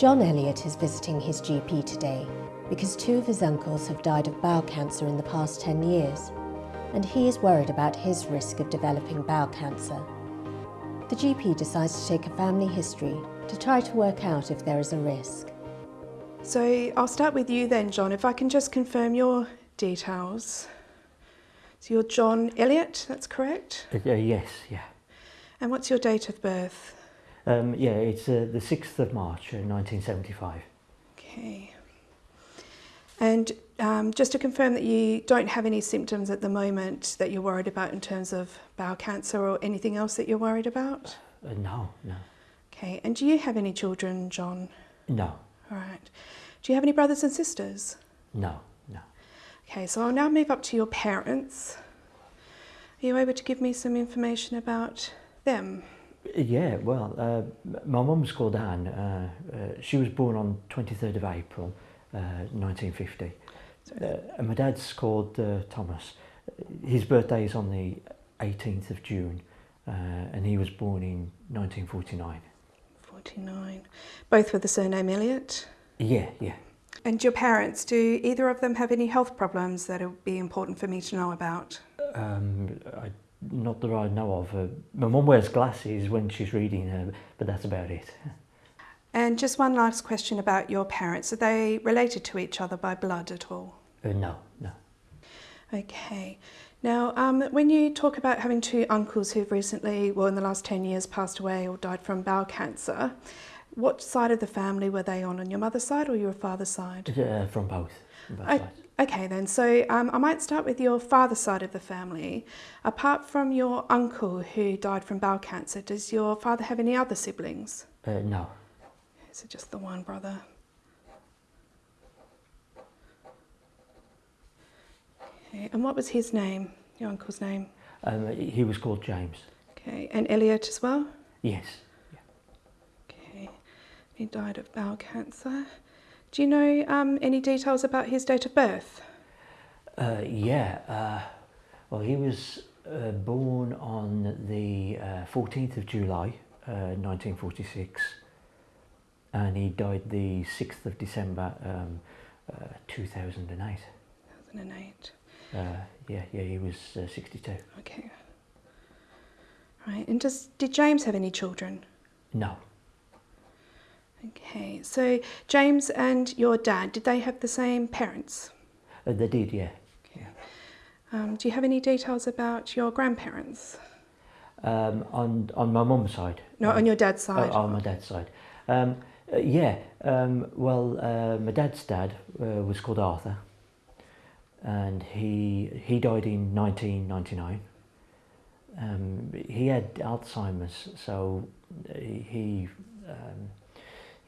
John Elliott is visiting his GP today because two of his uncles have died of bowel cancer in the past 10 years, and he is worried about his risk of developing bowel cancer. The GP decides to take a family history to try to work out if there is a risk. So I'll start with you then, John. If I can just confirm your details. So you're John Elliott, that's correct? Uh, yes, yeah. And what's your date of birth? Um, yeah, it's uh, the 6th of March, uh, 1975. Okay. And um, just to confirm that you don't have any symptoms at the moment that you're worried about in terms of bowel cancer or anything else that you're worried about? Uh, no, no. Okay. And do you have any children, John? No. All right. Do you have any brothers and sisters? No, no. Okay, so I'll now move up to your parents. Are you able to give me some information about them? Yeah, well, uh, my mum's called Anne. Uh, uh, she was born on 23rd of April, 1950. Uh, and my dad's called uh, Thomas. His birthday is on the 18th of June, uh, and he was born in 1949. 49. Both with the surname Elliott? Yeah, yeah. And your parents, do either of them have any health problems that would be important for me to know about? Um, I not that I know of. Uh, my mum wears glasses when she's reading, uh, but that's about it. And just one last question about your parents. Are they related to each other by blood at all? Uh, no, no. Okay. Now, um, when you talk about having two uncles who've recently, well, in the last 10 years, passed away or died from bowel cancer, what side of the family were they on? On your mother's side or your father's side? Uh, from both. From both I, sides. Okay then, so um, I might start with your father's side of the family. Apart from your uncle who died from bowel cancer, does your father have any other siblings? Uh, no. Is it just the one brother? Okay, and what was his name, your uncle's name? Um, he was called James. Okay, and Elliott as well? Yes. Okay, he died of bowel cancer. Do you know um, any details about his date of birth? Uh, yeah. Uh, well, he was uh, born on the uh, 14th of July, 1946, uh, and he died the 6th of December, um, 2008. 2008. yeah, yeah, he was 62. Okay. Right, and does, did James have any children? No. Okay, so James and your dad, did they have the same parents? Uh, they did, yeah. Okay. Um, do you have any details about your grandparents? Um, on on my mum's side. No, um, on your dad's side. Uh, on my dad's side. Um, uh, yeah. Um, well, uh, my dad's dad uh, was called Arthur, and he he died in 1999. Um, he had Alzheimer's, so he um,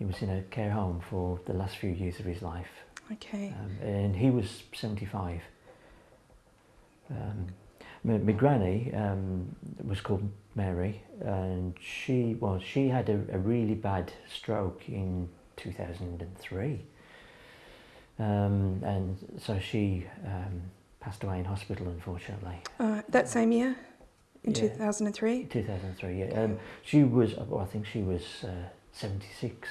he was in a care home for the last few years of his life. Okay. Um, and he was 75. Um, my, my granny um, was called Mary, and she well she had a, a really bad stroke in 2003, um, and so she um, passed away in hospital unfortunately. Uh, that same year, in Yeah. 2003. 2003, yeah. Um, she was, well, I think she was uh, 76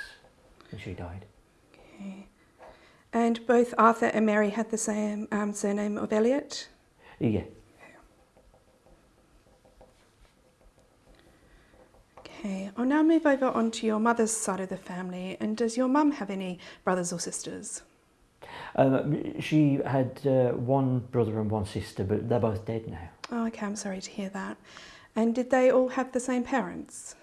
when she died. Okay. And both Arthur and Mary had the same um, surname of Elliott. Yeah, Okay, I'll now move over onto your mother's side of the family. And does your mum have any brothers or sisters? um, she had uh, one brother and one sister, but they're both dead now. Oh, okay, I'm sorry to hear that. And did they all have the same parents?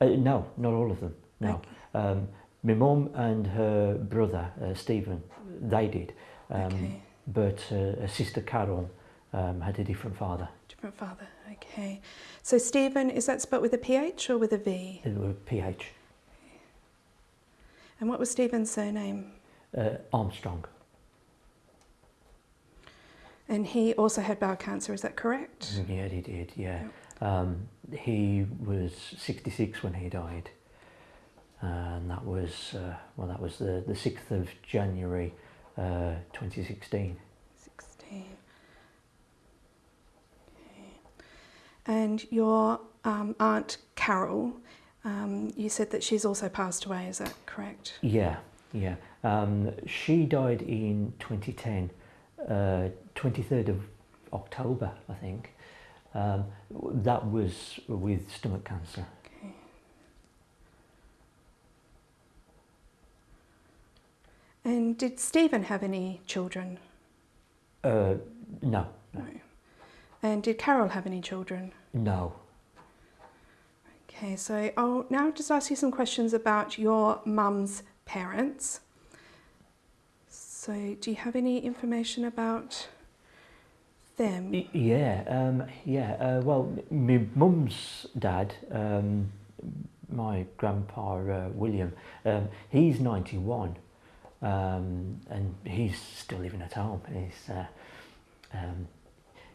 Uh, no, not all of them. No. Um, my mum and her brother uh, Stephen, they did, um, Okay. but uh, her sister Carol um, had a different father. Different father, okay. So Stephen, is that spelled with a PH or with a V? It was PH And what was Stephen's surname? uh, Armstrong. And he also had bowel cancer, is that correct? Yeah, he did. Yeah, um, he was 66 when he died, and that was uh, well, that was the the 6th of January, uh, 2016. 16. Okay. And your um, Aunt Carol, Um, you said that she's also passed away, is that correct? Yeah, yeah. Um, she died in 2010, uh, 23rd of October, I think. Um, that was with stomach cancer. And did Stephen have any children? Uh, no, No. And did Carol have any children? no. Okay, so I'll now just ask you some questions about your mum's parents. So, do you have any information about them? Yeah, um, yeah. Uh, well, my mum's dad, um, my grandpa uh, William, um, he's 91, um, and he's still living at home. He's, uh, um,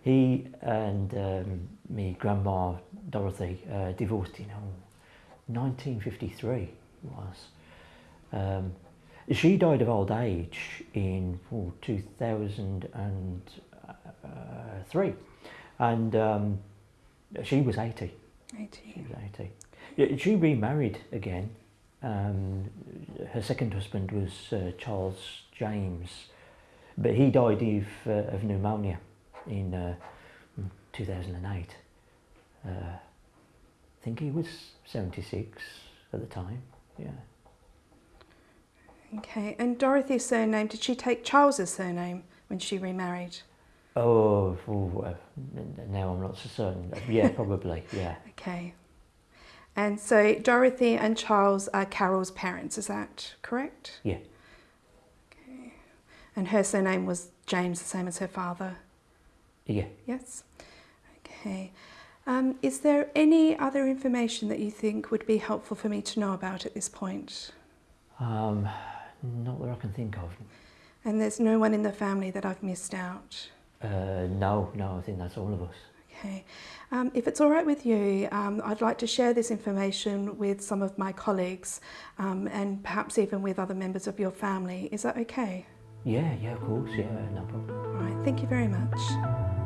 he and um, me grandma Dorothy uh, divorced in oh, 1953 was. Um, she died of old age in oh, 2003 and um, she was 80 she 80. was 80 Yeah, she remarried again um, her second husband was uh, Charles James but he died of, uh, of pneumonia in uh, 2008 uh, I think he was 76 at the time yeah Okay, and Dorothy's surname, did she take Charles's surname when she remarried? Oh, oh, uh, now I'm not so certain. Yeah, probably. Yeah, Okay. And so Dorothy and Charles are Carol's parents, is that correct? yeah, Okay. And her surname was James, the same as her father? yeah. Yes. Okay. Um, is there any other information that you think would be helpful for me to know about at this point? Um, not that I can think of. And there's no one in the family that I've missed out? Uh, no, no. I think that's all of us. Okay. Um, if it's all right with you, um, I'd like to share this information with some of my colleagues um, and perhaps even with other members of your family. Is that okay? Yeah, yeah. Of course. Yeah, no problem. All right. Thank you very much.